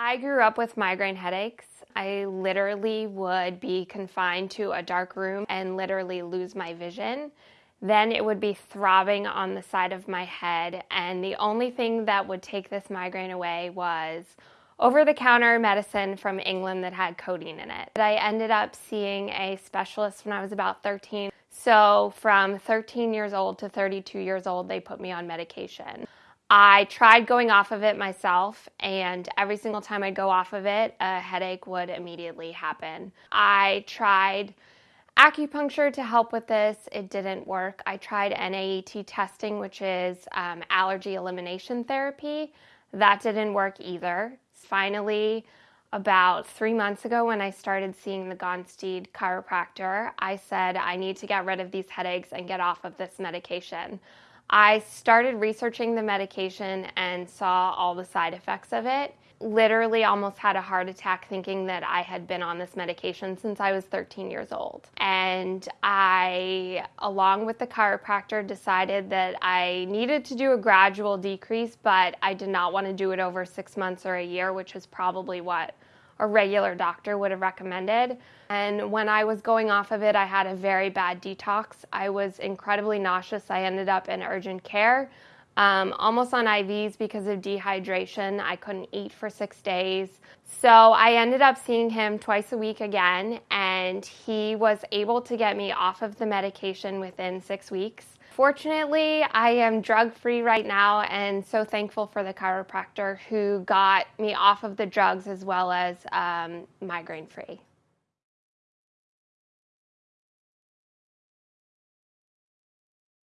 I grew up with migraine headaches. I literally would be confined to a dark room and literally lose my vision. Then it would be throbbing on the side of my head, and the only thing that would take this migraine away was over the counter medicine from England that had codeine in it. I ended up seeing a specialist when I was about 13. So, from 13 years old to 32 years old, they put me on medication. I tried going off of it myself, and every single time I'd go off of it, a headache would immediately happen. I tried acupuncture to help with this, it didn't work. I tried NAET testing, which is um, allergy elimination therapy, that didn't work either. Finally, about three months ago, when I started seeing the Gonstead chiropractor, I said, I need to get rid of these headaches and get off of this medication. I started researching the medication and saw all the side effects of it. Literally almost had a heart attack thinking that I had been on this medication since I was 13 years old. And I, along with the chiropractor, decided that I needed to do a gradual decrease, but I did not want to do it over six months or a year, which is probably what a regular doctor would have recommended. And when I was going off of it, I had a very bad detox. I was incredibly nauseous. I ended up in urgent care, um, almost on IVs because of dehydration. I couldn't eat for six days. So I ended up seeing him twice a week again, and he was able to get me off of the medication within six weeks. Fortunately, I am drug free right now and so thankful for the chiropractor who got me off of the drugs as well as um, migraine free.